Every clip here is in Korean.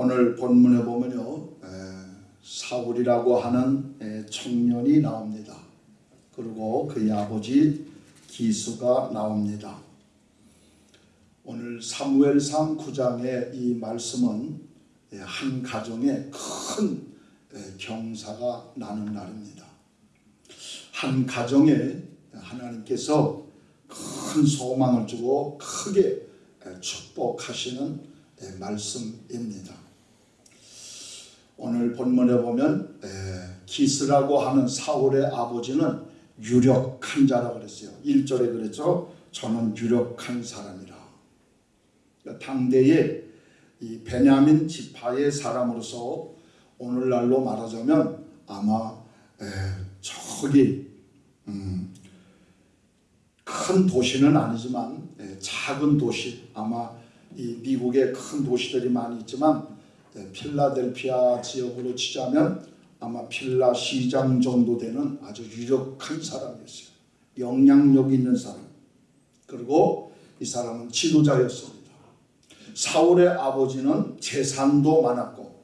오늘 본문에 보면요 에, 사울이라고 하는 에, 청년이 나옵니다. 그리고 그의 아버지 기수가 나옵니다. 오늘 사무엘상 9장의 이 말씀은 에, 한 가정에 큰 에, 경사가 나는 날입니다. 한 가정에 하나님께서 큰 소망을 주고 크게 에, 축복하시는 에, 말씀입니다. 오늘 본문에 보면 에, 기스라고 하는 사울의 아버지는 유력한 자라 그랬어요. 1절에 그랬죠. 저는 유력한 사람이라. 그러니까 당대의 이 베냐민 지파의 사람으로서 오늘날로 말하자면 아마 에, 저기 음, 큰 도시는 아니지만 에, 작은 도시 아마 이 미국의 큰 도시들이 많이 있지만 에, 필라델피아 지역으로 치자면 아마 필라 시장 정도 되는 아주 유력한 사람이었어요. 영향력 있는 사람. 그리고 이 사람은 지도자였습니다. 사울의 아버지는 재산도 많았고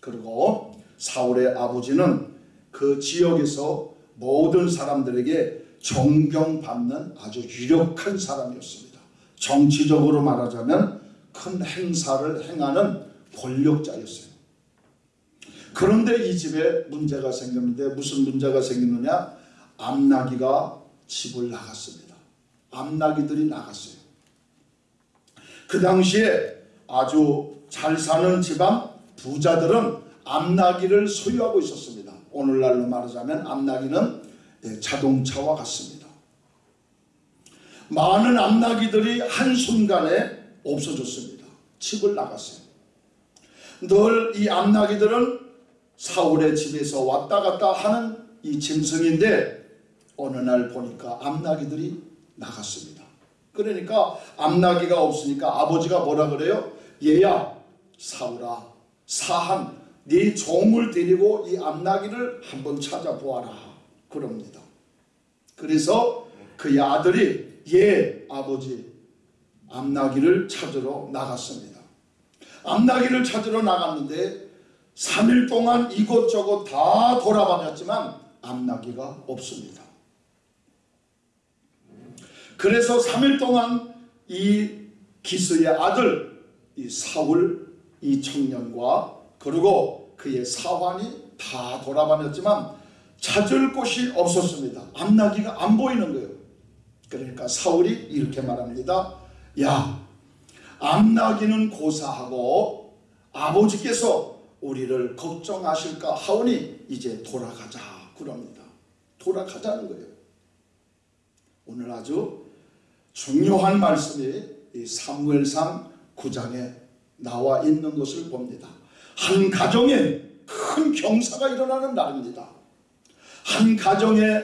그리고 사울의 아버지는 그 지역에서 모든 사람들에게 존경받는 아주 유력한 사람이었습니다. 정치적으로 말하자면 큰 행사를 행하는 권력자였어요. 그런데 이 집에 문제가 생겼는데 무슨 문제가 생겼느냐? 암나기가 집을 나갔습니다. 암나기들이 나갔어요. 그 당시에 아주 잘 사는 지방 부자들은 암나기를 소유하고 있었습니다. 오늘날로 말하자면 암나기는 예, 자동차와 같습니다. 많은 암나기들이 한순간에 없어졌습니다. 집을 나갔어요. 늘 이 암나기들은 사울의 집에서 왔다 갔다 하는 이 짐승인데 어느 날 보니까 암나기들이 나갔습니다. 그러니까 암나기가 없으니까 아버지가 뭐라 그래요? 얘야 사울아 사한 네 종을 데리고 이 암나기를 한번 찾아보아라 그럽니다. 그래서 그의 아들이 예 아버지 암나기를 찾으러 나갔습니다. 암나기를 찾으러 나갔는데 3일 동안 이곳저곳 다 돌아다녔지만 암나기가 없습니다. 그래서 3일 동안 이 기스의 아들 이 사울 이 청년과 그리고 그의 사환이 다 돌아다녔지만 찾을 곳이 없었습니다. 암나기가 안 보이는 거예요. 그러니까 사울이 이렇게 말합니다. 야 암나기는 고사하고 아버지께서 우리를 걱정하실까 하오니 이제 돌아가자 그럽니다. 돌아가자는 거예요. 오늘 아주 중요한 말씀이 이 사무엘상 9장에 나와 있는 것을 봅니다. 한 가정에 큰 경사가 일어나는 날입니다. 한 가정에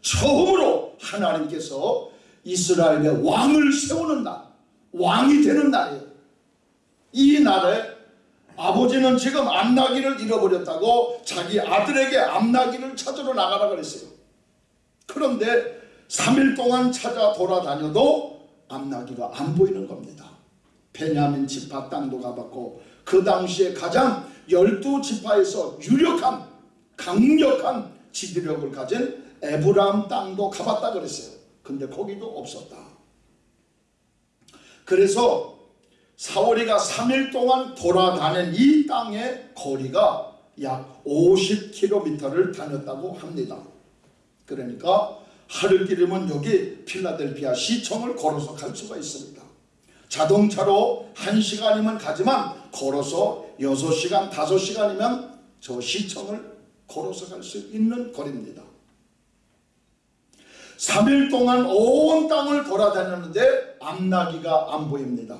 처음으로 하나님께서 이스라엘의 왕을 세우는 날, 왕이 되는 날이에요. 이 날에 아버지는 지금 암나기를 잃어버렸다고 자기 아들에게 암나기를 찾으러 나가라 그랬어요. 그런데 3일 동안 찾아 돌아다녀도 암나기가 안 보이는 겁니다. 베냐민 지파 땅도 가봤고 그 당시에 가장 열두 지파에서 유력한 강력한 지도력을 가진 에브람 땅도 가봤다 그랬어요. 근데 거기도 없었다. 그래서 사월이가 3일 동안 돌아다닌 이 땅의 거리가 약 50km를 다녔다고 합니다. 그러니까 하루 길이면 여기 필라델피아 시청을 걸어서 갈 수가 있습니다. 자동차로 1시간이면 가지만 걸어서 6시간, 5시간이면 저 시청을 걸어서 갈 수 있는 거리입니다. 3일 동안 온 땅을 돌아다녔는데 암나기가 안 보입니다.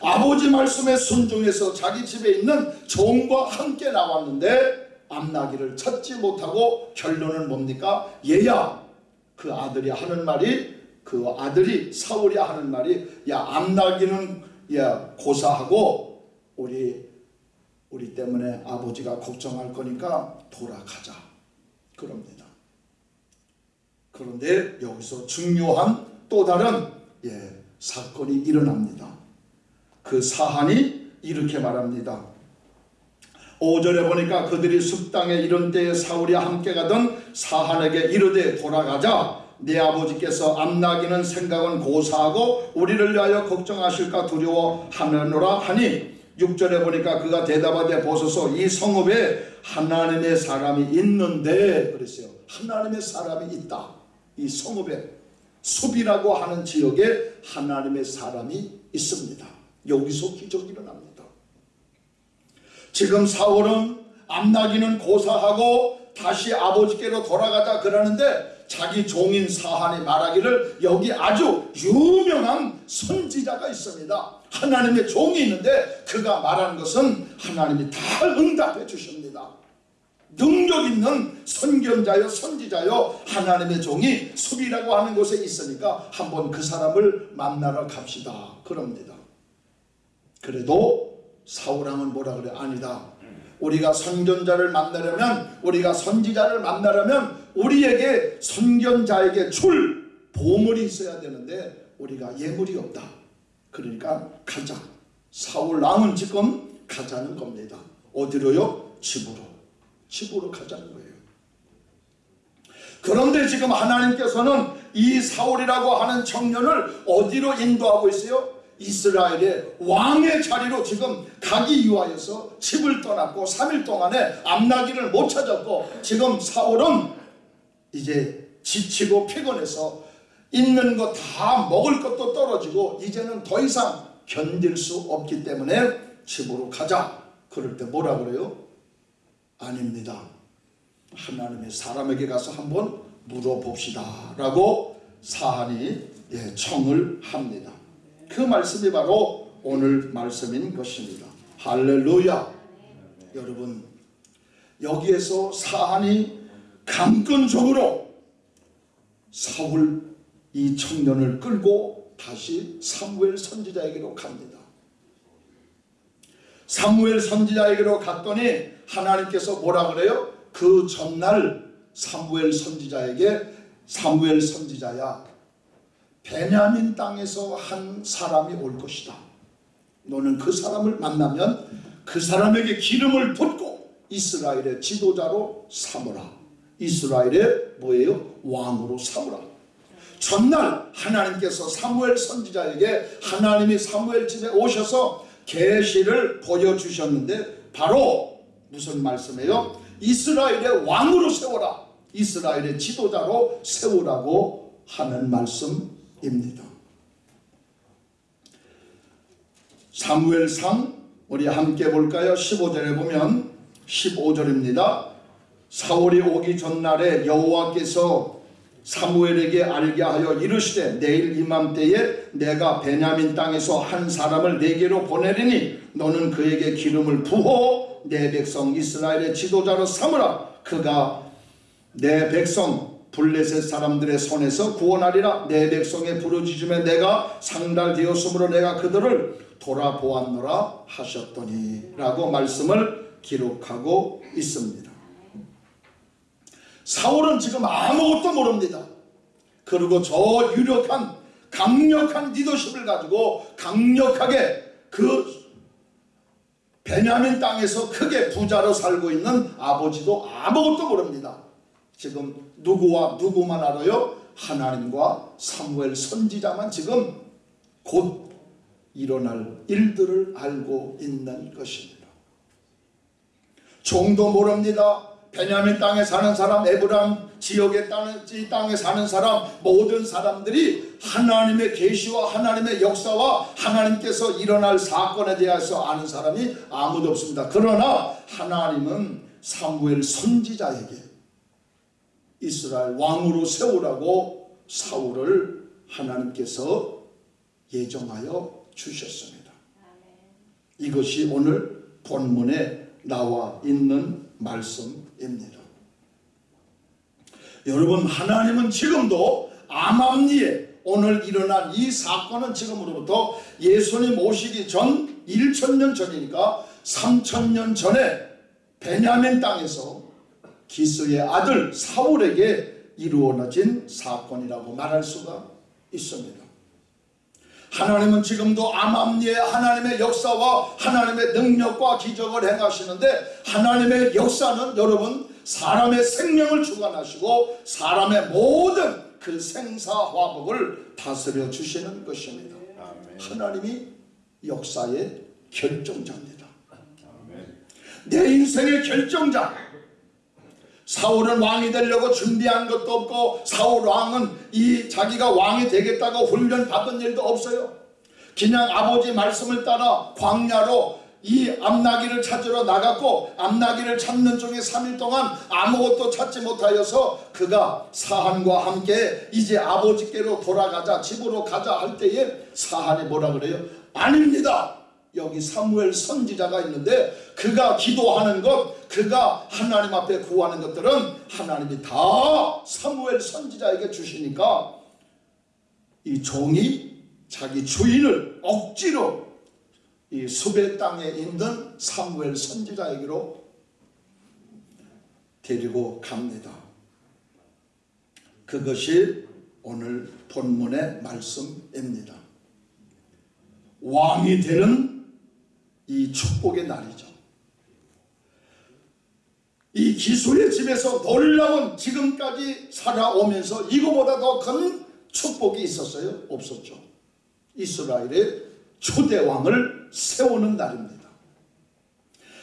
아버지 말씀에 순종해서 자기 집에 있는 종과 함께 나왔는데 암나기를 찾지 못하고 결론은 뭡니까? 얘야 그 아들이 하는 말이 그 아들이 사울이 하는 말이 야 암나기는 야 고사하고 우리 우리 때문에 아버지가 걱정할 거니까 돌아가자 그럽니다. 그런데 여기서 중요한 또 다른 예, 사건이 일어납니다. 그 사한이 이렇게 말합니다. 5절에 보니까 그들이 숲땅에 이른 때에 사울이 함께 가던 사한에게 이르되 돌아가자 내 아버지께서 암나기는 생각은 고사하고 우리를 위하여 걱정하실까 두려워하느노라 하니 6절에 보니까 그가 대답하되 보소서 이 성읍에 하나님의 사람이 있는데 그랬어요. 하나님의 사람이 있다. 이 성읍에 숲이라고 하는 지역에 하나님의 사람이 있습니다. 여기서 기적이 일어납니다. 지금 사울은 암나기는 고사하고 다시 아버지께로 돌아가자 그러는데 자기 종인 사한이 말하기를 여기 아주 유명한 선지자가 있습니다. 하나님의 종이 있는데 그가 말하는 것은 하나님이 다 응답해 주십니다. 능력 있는 선견자요 선지자요 하나님의 종이 숲이라고 하는 곳에 있으니까 한번 그 사람을 만나러 갑시다 그럽니다. 그래도 사울왕은 뭐라 그래 아니다. 우리가 선견자를 만나려면 우리가 선지자를 만나려면 우리에게 선견자에게 줄 보물이 있어야 되는데 우리가 예물이 없다. 그러니까 가자. 사울 왕은 지금 가자는 겁니다. 어디로요? 집으로. 집으로 가자는 거예요. 그런데 지금 하나님께서는 이 사울이라고 하는 청년을 어디로 인도하고 있어요? 이스라엘의 왕의 자리로 지금 가기 위하여서 집을 떠났고 3일 동안에 암나기를 못 찾았고 지금 사울은 이제 지치고 피곤해서 있는 거다 먹을 것도 떨어지고 이제는 더 이상 견딜 수 없기 때문에 집으로 가자. 그럴 때 뭐라 그래요? 아닙니다. 하나님의 사람에게 가서 한번 물어봅시다. 라고 사한이 예, 청을 합니다. 그 말씀이 바로 오늘 말씀인 것입니다. 할렐루야. 여러분 여기에서 사한이 강권적으로 사울 이 청년을 끌고 다시 사무엘 선지자에게로 갑니다. 사무엘 선지자에게로 갔더니 하나님께서 뭐라 그래요? 그 전날 사무엘 선지자에게 사무엘 선지자야 베냐민 땅에서 한 사람이 올 것이다. 너는 그 사람을 만나면 그 사람에게 기름을 붓고 이스라엘의 지도자로 삼으라. 이스라엘의 뭐예요? 왕으로 삼으라. 전날 하나님께서 사무엘 선지자에게 하나님이 사무엘 집에 오셔서 계시를 보여주셨는데 바로 무슨 말씀이에요? 이스라엘의 왕으로 세워라. 이스라엘의 지도자로 세우라고 하는 말씀입니다. 사무엘상 우리 함께 볼까요? 15절에 보면 15절입니다. 사울이 오기 전날에 여호와께서 사무엘에게 알게 하여 이르시되 내일 이맘때에 내가 베냐민 땅에서 한 사람을 내게로 보내리니 너는 그에게 기름을 부어 내 백성 이스라엘의 지도자로 삼으라 그가 내 백성 블레셋 사람들의 손에서 구원하리라 내 백성의 부르짖음에 내가 상달되었으므로 내가 그들을 돌아보았노라 하셨더니 라고 말씀을 기록하고 있습니다. 사울은 지금 아무것도 모릅니다. 그리고 저 유력한 강력한 리더십을 가지고 강력하게 그 베냐민 땅에서 크게 부자로 살고 있는 아버지도 아무것도 모릅니다. 지금 누구와 누구만 알아요? 하나님과 사무엘 선지자만 지금 곧 일어날 일들을 알고 있는 것입니다. 종도 모릅니다. 베냐민 땅에 사는 사람, 에브람 지역의 땅에 사는 사람, 모든 사람들이 하나님의 계시와 하나님의 역사와 하나님께서 일어날 사건에 대해서 아는 사람이 아무도 없습니다. 그러나 하나님은 사무엘 선지자에게 이스라엘 왕으로 세우라고 사울을 하나님께서 예정하여 주셨습니다. 이것이 오늘 본문에 나와 있는 말씀입니다. 여러분 하나님은 지금도 암암리에 오늘 일어난 이 사건은 지금으로부터 예수님 오시기 전 1천년 전이니까 3천년 전에 베냐민 땅에서 기스의 아들 사울에게 이루어진 사건이라고 말할 수가 있습니다. 하나님은 지금도 암암리에 하나님의 역사와 하나님의 능력과 기적을 행하시는데 하나님의 역사는 여러분 사람의 생명을 주관하시고 사람의 모든 그 생사화복을 다스려 주시는 것입니다. 하나님이 역사의 결정자입니다. 내 인생의 결정자. 사울은 왕이 되려고 준비한 것도 없고 사울 왕은 이 자기가 왕이 되겠다고 훈련 받은 일도 없어요. 그냥 아버지 말씀을 따라 광야로 이 암나기를 찾으러 나갔고 암나기를 찾는 중에 3일 동안 아무것도 찾지 못하여서 그가 사한과 함께 이제 아버지께로 돌아가자 집으로 가자 할 때에 사한이 뭐라 그래요? 아닙니다. 여기 사무엘 선지자가 있는데 그가 기도하는 것 그가 하나님 앞에 구하는 것들은 하나님이 다 사무엘 선지자에게 주시니까 이 종이 자기 주인을 억지로 이 수배 땅에 있는 사무엘 선지자에게로 데리고 갑니다. 그것이 오늘 본문의 말씀입니다. 왕이 되는 이 축복의 날이죠. 이 기술의 집에서 놀라운 지금까지 살아오면서 이거보다 더 큰 축복이 있었어요? 없었죠. 이스라엘의 초대 왕을 세우는 날입니다.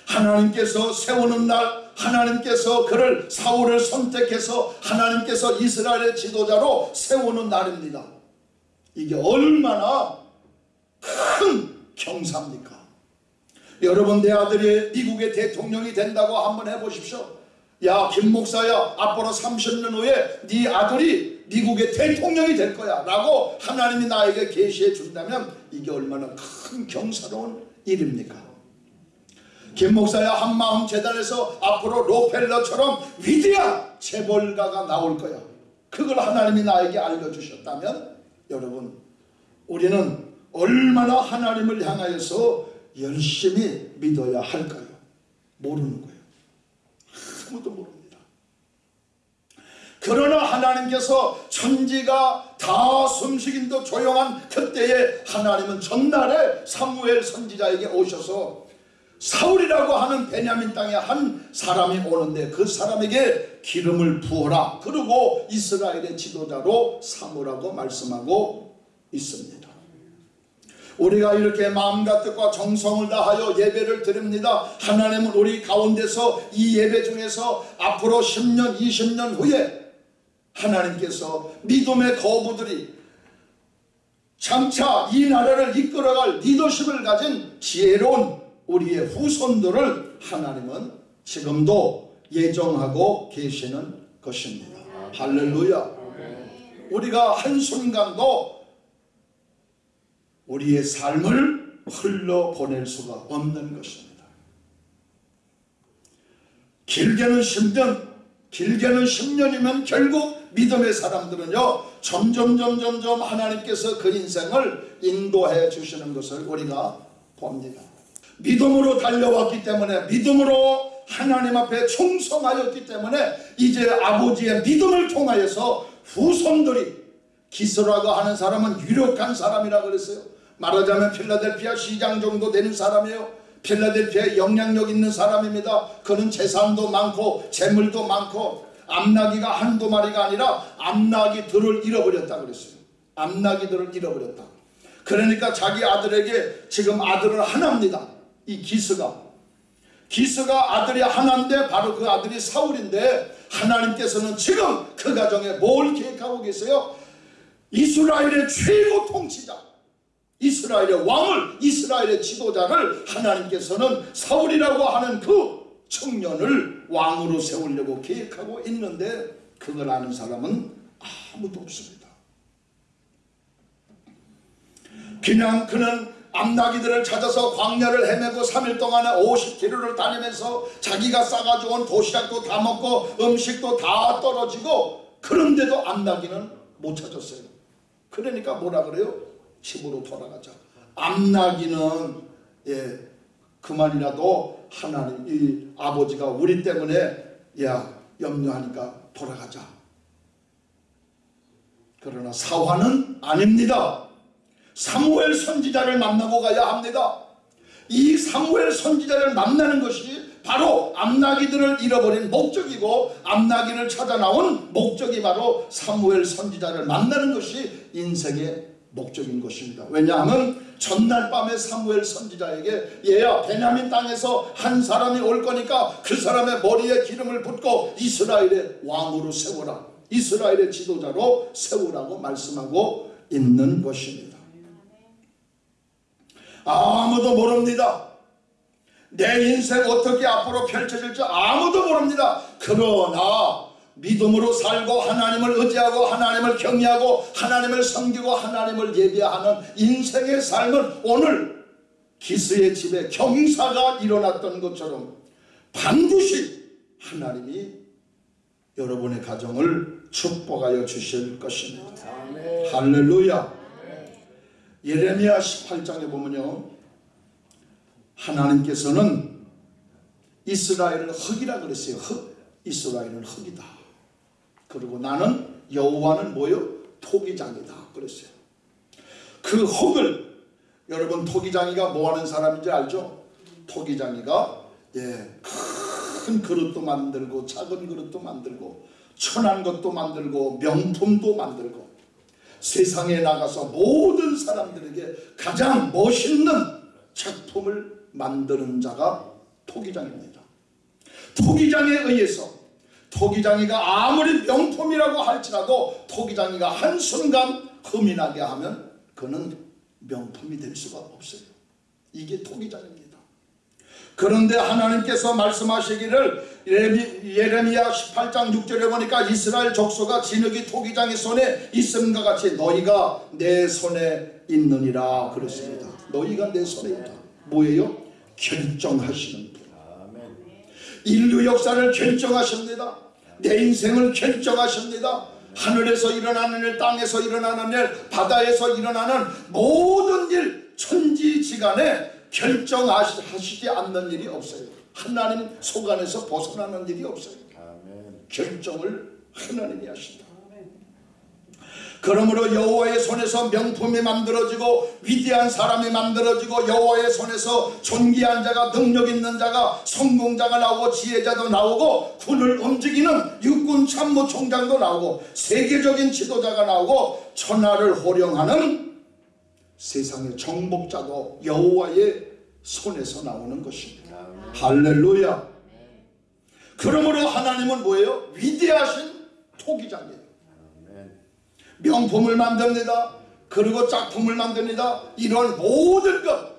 하나님께서 세우는 날 하나님께서 그를 사울을 선택해서 하나님께서 이스라엘의 지도자로 세우는 날입니다. 이게 얼마나 큰 경사입니까? 여러분 내 아들이 미국의 대통령이 된다고 한번 해보십시오. 야 김 목사야 앞으로 30년 후에 네 아들이 미국의 대통령이 될 거야 라고 하나님이 나에게 계시해 준다면 이게 얼마나 큰 경사로운 일입니까? 김 목사야 한마음 재단에서 앞으로 로펠러처럼 위대한 재벌가가 나올 거야. 그걸 하나님이 나에게 알려주셨다면 여러분 우리는 얼마나 하나님을 향하여서 열심히 믿어야 할까요? 모르는 거예요. 아무도 모릅니다. 그러나 하나님께서 천지가 다 숨쉬긴도 조용한 그때에 하나님은 전날에 사무엘 선지자에게 오셔서 사울이라고 하는 베냐민 땅에 한 사람이 오는데 그 사람에게 기름을 부어라. 그리고 이스라엘의 지도자로 삼으라고 말씀하고 있습니다. 우리가 이렇게 마음과 뜻과 정성을 다하여 예배를 드립니다. 하나님은 우리 가운데서 이 예배 중에서 앞으로 10년, 20년 후에 하나님께서 믿음의 거부들이 장차 이 나라를 이끌어갈 리더십을 가진 지혜로운 우리의 후손들을 하나님은 지금도 예정하고 계시는 것입니다. 할렐루야. 우리가 한순간도 우리의 삶을 흘러보낼 수가 없는 것입니다. 길게는 10년, 길게는 10년이면 결국 믿음의 사람들은요, 점점, 점점, 점 하나님께서 그 인생을 인도해 주시는 것을 우리가 봅니다. 믿음으로 달려왔기 때문에, 믿음으로 하나님 앞에 충성하였기 때문에, 이제 아버지의 믿음을 통하여서 후손들이 기스라고 하는 사람은 유력한 사람이라 그랬어요. 말하자면 필라델피아 시장 정도 되는 사람이에요. 필라델피아에 영향력 있는 사람입니다. 그는 재산도 많고 재물도 많고 암나기가 한두 마리가 아니라 암나기들을 잃어버렸다 그랬어요. 암나기들을 잃어버렸다. 그러니까 자기 아들에게 지금 아들을 하나입니다. 이 기스가. 기스가 아들이 하나인데 바로 그 아들이 사울인데 하나님께서는 지금 그 가정에 뭘 계획하고 계세요? 이스라엘의 최고 통치자 이스라엘의 왕을 이스라엘의 지도자를 하나님께서는 사울이라고 하는 그 청년을 왕으로 세우려고 계획하고 있는데 그걸 아는 사람은 아무도 없습니다. 그냥 그는 암나기들을 찾아서 광야를 헤매고 3일 동안에 50km를 다니면서 자기가 싸가지고 온 도시락도 다 먹고 음식도 다 떨어지고 그런데도 암나기는 못 찾았어요. 그러니까 뭐라 그래요? 집으로 돌아가자. 암나기는 예 그만이라도 하나님 이 아버지가 우리 때문에 야 염려하니까 돌아가자. 그러나 사화는 아닙니다. 사무엘 선지자를 만나고 가야 합니다. 이 사무엘 선지자를 만나는 것이 바로 암나기들을 잃어버린 목적이고 암나기를 찾아 나온 목적이 바로 사무엘 선지자를 만나는 것이 인생의 목적인 것입니다. 왜냐하면 전날 밤에 사무엘 선지자에게 얘야 베냐민 땅에서 한 사람이 올 거니까 그 사람의 머리에 기름을 붓고 이스라엘의 왕으로 세워라. 이스라엘의 지도자로 세우라고 말씀하고 있는 것입니다. 아무도 모릅니다. 내 인생 어떻게 앞으로 펼쳐질지 아무도 모릅니다. 그러나 믿음으로 살고 하나님을 의지하고 하나님을 경외하고 하나님을 섬기고 하나님을 예배하는 인생의 삶은 오늘 기스의 집에 경사가 일어났던 것처럼 반드시 하나님이 여러분의 가정을 축복하여 주실 것입니다. 할렐루야. 예레미야 18장에 보면요. 하나님께서는 이스라엘을 흙이라 그랬어요. 흙. 이스라엘은 흙이다. 그리고 나는 여호와는 뭐요? 토기장이다. 그랬어요. 그 흙을 여러분 토기장이가 뭐 하는 사람인지 알죠? 토기장이가 예, 큰 그릇도 만들고 작은 그릇도 만들고 천한 것도 만들고 명품도 만들고 세상에 나가서 모든 사람들에게 가장 멋있는 작품을 만드는 자가 토기장입니다. 토기장에 의해서 토기장이가 아무리 명품이라고 할지라도 토기장이가 한순간 흠이 나게 하면 그는 명품이 될 수가 없어요. 이게 토기장입니다. 그런데 하나님께서 말씀하시기를 예레미야 18장 6절에 보니까 이스라엘 족속가 진흙이 토기장의 손에 있음과 같이 너희가 내 손에 있느니라 그랬습니다. 너희가 내 손에 있다. 뭐예요? 결정하시는 분. 인류 역사를 결정하십니다. 내 인생을 결정하십니다. 하늘에서 일어나는 일, 땅에서 일어나는 일, 바다에서 일어나는 모든 일, 천지지간에 결정하시지 않는 일이 없어요. 하나님 소관에서 벗어나는 일이 없어요. 결정을 하나님이 하신다. 그러므로 여호와의 손에서 명품이 만들어지고 위대한 사람이 만들어지고 여호와의 손에서 존귀한 자가 능력 있는 자가 성공자가 나오고 지혜자도 나오고 군을 움직이는 육군 참모총장도 나오고 세계적인 지도자가 나오고 천하를 호령하는 세상의 정복자도 여호와의 손에서 나오는 것입니다. 할렐루야. 그러므로 하나님은 뭐예요? 위대하신 토기장이에요. 명품을 만듭니다. 그리고 짝품을 만듭니다. 이런 모든 것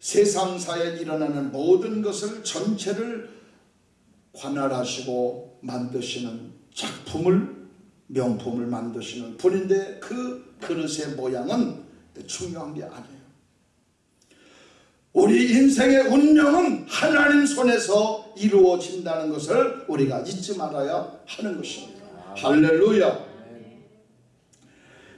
세상사에 일어나는 모든 것을 전체를 관할하시고 만드시는 작품을 명품을 만드시는 분인데 그 그릇의 모양은 중요한 게 아니에요. 우리 인생의 운명은 하나님 손에서 이루어진다는 것을 우리가 잊지 말아야 하는 것입니다. 할렐루야.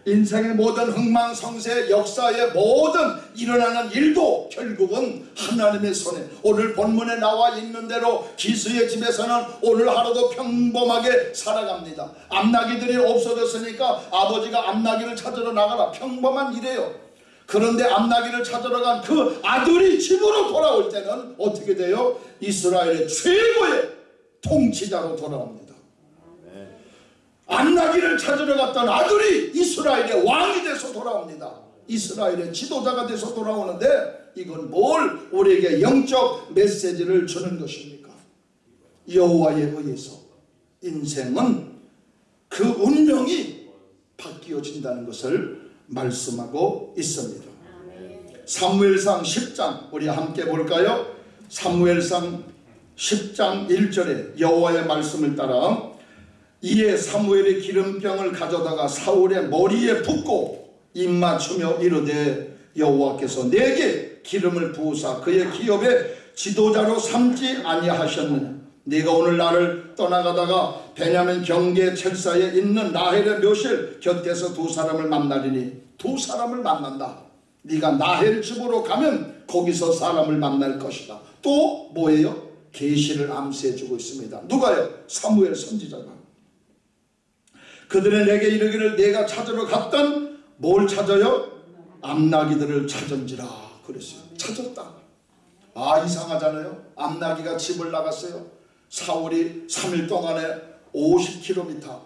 인생의 모든 흥망성쇠 역사의 모든 일어나는 일도 결국은 하나님의 손에 오늘 본문에 나와 있는 대로 기수의 집에서는 오늘 하루도 평범하게 살아갑니다. 암나기들이 없어졌으니까 아버지가 암나기를 찾으러 나가라 평범한 일이에요. 그런데 암나기를 찾으러 간 그 아들이 집으로 돌아올 때는 어떻게 돼요? 이스라엘의 최고의 통치자로 돌아옵니다. 안나기를 찾으러 갔던 아들이 이스라엘의 왕이 돼서 돌아옵니다. 이스라엘의 지도자가 돼서 돌아오는데 이건 뭘 우리에게 영적 메시지를 주는 것입니까? 여호와에 의해서 인생은 그 운명이 바뀌어진다는 것을 말씀하고 있습니다. 사무엘상 10장 우리 함께 볼까요? 사무엘상 10장 1절에 여호와의 말씀을 따라 이에 사무엘의 기름병을 가져다가 사울의 머리에 붓고 입맞추며 이르되 여호와께서 내게 기름을 부으사 그의 기업의 지도자로 삼지 아니하셨느냐? 네가 오늘 나를 떠나가다가 베냐민 경계 철사에 있는 나헬의 묘실 곁에서 두 사람을 만나리니 두 사람을 만난다. 네가 나헬 집으로 가면 거기서 사람을 만날 것이다. 또 뭐예요? 계시를 암시해 주고 있습니다. 누가요? 사무엘 선지자가 그들은 내게 이르기를 내가 찾으러 갔던 뭘 찾아요? 암나기들을 찾은지라 그랬어요. 찾았다. 아 이상하잖아요. 암나기가 집을 나갔어요. 사울이 3일 동안에 50km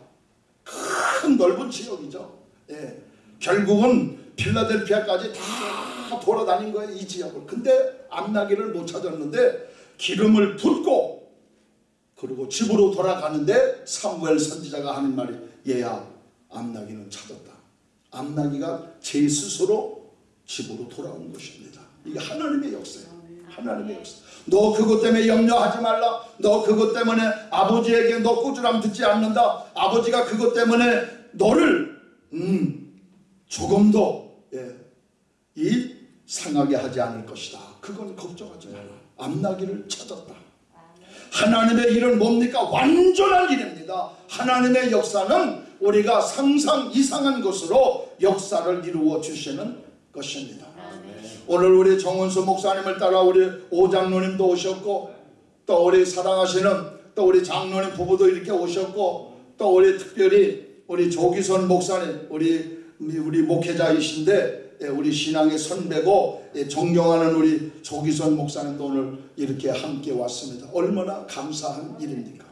큰 넓은 지역이죠. 예. 결국은 필라델피아까지 다 돌아다닌 거예요. 이 지역을. 근데 암나기를 못 찾았는데 기름을 붓고 그리고 집으로 돌아가는데 사무엘 선지자가 하는 말이 얘야 암나기는 찾았다. 암나기가 제 스스로 집으로 돌아온 것입니다. 이게 하나님의 역사예요. 하나님의 역사. 너 그것 때문에 염려하지 말라. 너 그것 때문에 아버지에게 너 꾸지람 듣지 않는다. 아버지가 그것 때문에 너를 음, 조금도 예, 이 상하게 하지 않을 것이다. 그건 걱정하지 마라. 암나기를 찾았다. 하나님의 일은 뭡니까? 완전한 일입니다. 하나님의 역사는 우리가 상상 이상한 것으로 역사를 이루어 주시는 것입니다. 오늘 우리 정은수 목사님을 따라 우리 오장로님도 오셨고 또 우리 사랑하시는 또 우리 장로님 부부도 이렇게 오셨고 또 우리 특별히 우리 조기선 목사님 우리 우리 목회자이신데 예, 우리 신앙의 선배고 예, 존경하는 우리 조기선 목사님도 오늘 이렇게 함께 왔습니다. 얼마나 감사한 일입니까?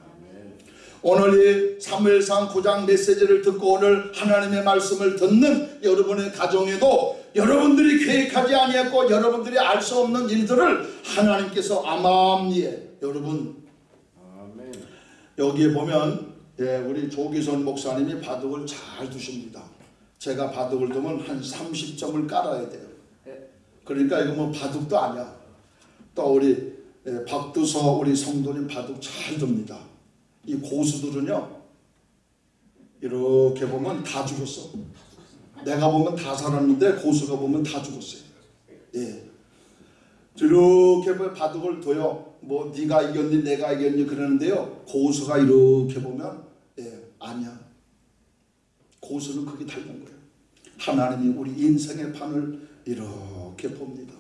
오늘 이 사무엘상 9장 메시지를 듣고 오늘 하나님의 말씀을 듣는 여러분의 가정에도 여러분들이 계획하지 아니했고 여러분들이 알 수 없는 일들을 하나님께서 암암리에 여러분 여기에 보면 예, 우리 조기선 목사님이 바둑을 잘 두십니다. 제가 바둑을 두면 한 30점을 깔아야 돼요. 그러니까 이거 뭐 바둑도 아니야. 또 우리 예, 박두서 우리 성도님 바둑 잘 둡니다. 이 고수들은요 이렇게 보면 다 죽었어. 내가 보면 다 살았는데 고수가 보면 다 죽었어요. 예. 이렇게 보면 바둑을 둬요. 뭐 네가 이겼니 내가 이겼니 그러는데요. 고수가 이렇게 보면 예 아니야. 고수는 그게 닮은 거예요. 하나님이 우리 인생의 판을 이렇게 봅니다.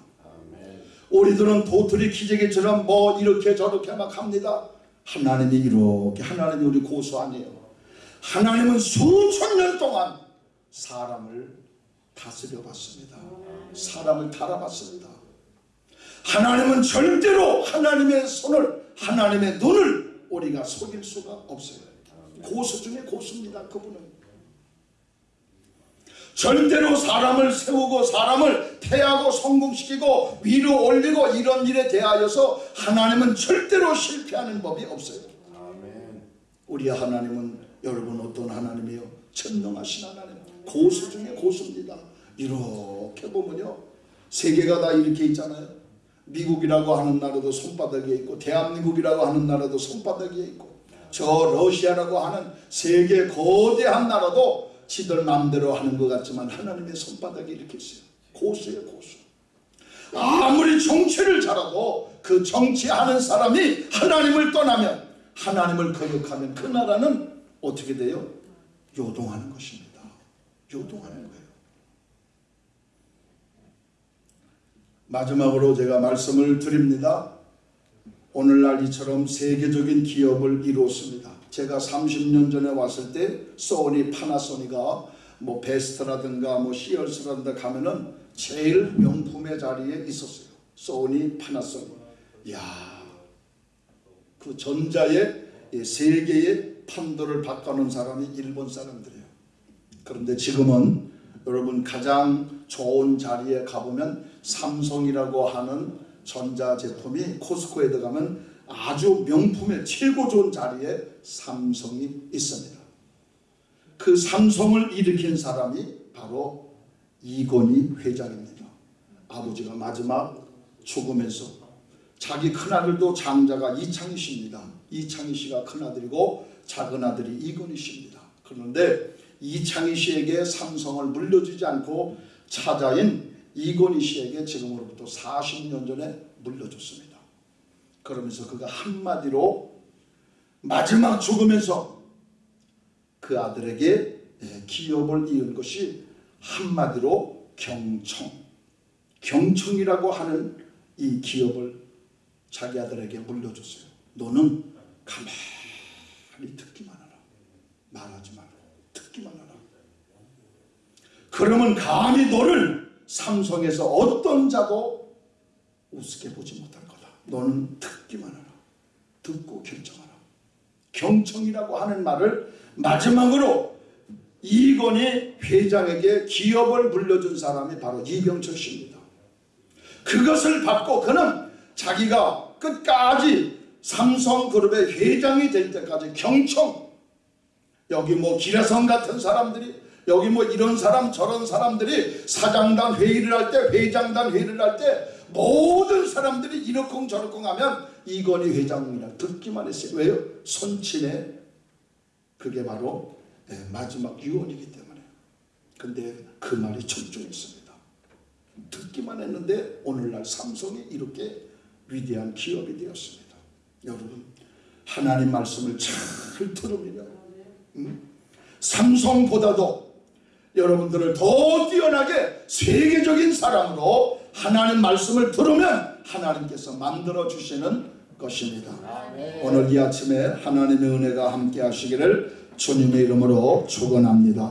우리들은 도토리 기재기처럼 뭐 이렇게 저렇게 막 합니다. 하나님이 이렇게 하나님이 우리 고수 아니에요. 하나님은 수천 년 동안 사람을 다스려 봤습니다. 사람을 달아봤습니다. 하나님은 절대로 하나님의 손을 하나님의 눈을 우리가 속일 수가 없어요. 고수 중에 고수입니다. 그분은. 절대로 사람을 세우고 사람을 태하고 성공시키고 위로 올리고 이런 일에 대하여서 하나님은 절대로 실패하는 법이 없어요. 우리 하나님은 여러분 어떤 하나님이요? 천능하신 하나님. 고수 중에 고수입니다. 이렇게 보면요. 세계가 다 이렇게 있잖아요. 미국이라고 하는 나라도 손바닥에 있고 대한민국이라고 하는 나라도 손바닥에 있고 저 러시아라고 하는 세계 거대한 나라도 지들 마음대로 하는 것 같지만 하나님의 손바닥이 이렇게 있어요. 고수예요 고수. 아무리 정치를 잘하고 그 정치하는 사람이 하나님을 떠나면 하나님을 거역하면 그 나라는 어떻게 돼요? 요동하는 것입니다. 요동하는 거예요. 마지막으로 제가 말씀을 드립니다. 오늘날 이처럼 세계적인 기업을 이루었습니다. 제가 30년 전에 왔을 때 소니 파나소니가 뭐 베스트라든가 뭐 시얼스라든가 가면은 제일 명품의 자리에 있었어요. 소니 파나소니. 야, 그 전자의 세계의 판도를 바꿔놓은 사람이 일본 사람들이에요. 그런데 지금은 여러분 가장 좋은 자리에 가보면 삼성이라고 하는 전자 제품이 코스코에 들어가면 아주 명품의 최고 좋은 자리에 삼성이 있습니다. 그 삼성을 일으킨 사람이 바로 이건희 회장입니다. 아버지가 마지막 죽으면서 자기 큰아들도 장자가 이창희 씨입니다. 이창희 씨가 큰아들이고 작은 아들이 이건희 씨입니다. 그런데 이창희 씨에게 삼성을 물려주지 않고 차자인 이건희 씨에게 지금으로부터 40년 전에 물려줬습니다. 그러면서 그가 한마디로 마지막 죽으면서 그 아들에게 예, 기업을 이은 것이 한마디로 경청. 경청이라고 하는 이 기업을 자기 아들에게 물려줬어요. 너는 가만히 듣기만 하라. 말하지 말고 듣기만 하라. 그러면 감히 너를 삼성에서 어떤 자도 우습게 보지 못할 거다. 너는 듣기만 하라. 듣고 결정하라. 경청이라고 하는 말을 마지막으로 이건희 회장에게 기업을 물려준 사람이 바로 이병철 씨입니다. 그것을 받고 그는 자기가 끝까지 삼성그룹의 회장이 될 때까지 경청 여기 뭐 기라성 같은 사람들이 여기 뭐 이런 사람 저런 사람들이 사장단 회의를 할 때 회장단 회의를 할 때 모든 사람들이 이러쿵 저러쿵 하면 이건희 회장이라 듣기만 했어요. 왜요? 손친의 그게 바로 예, 마지막 유언이기 때문에. 근데 그 말이 적중했습니다. 듣기만 했는데 오늘날 삼성이 이렇게 위대한 기업이 되었습니다. 여러분 하나님 말씀을 잘 들으면 음? 삼성보다도 여러분들을 더 뛰어나게 세계적인 사람으로 하나님 말씀을 들으면 하나님께서 만들어 주시는 것입니다. 오늘 이 아침에 하나님의 은혜가 함께 하시기를 주님의 이름으로 축원합니다.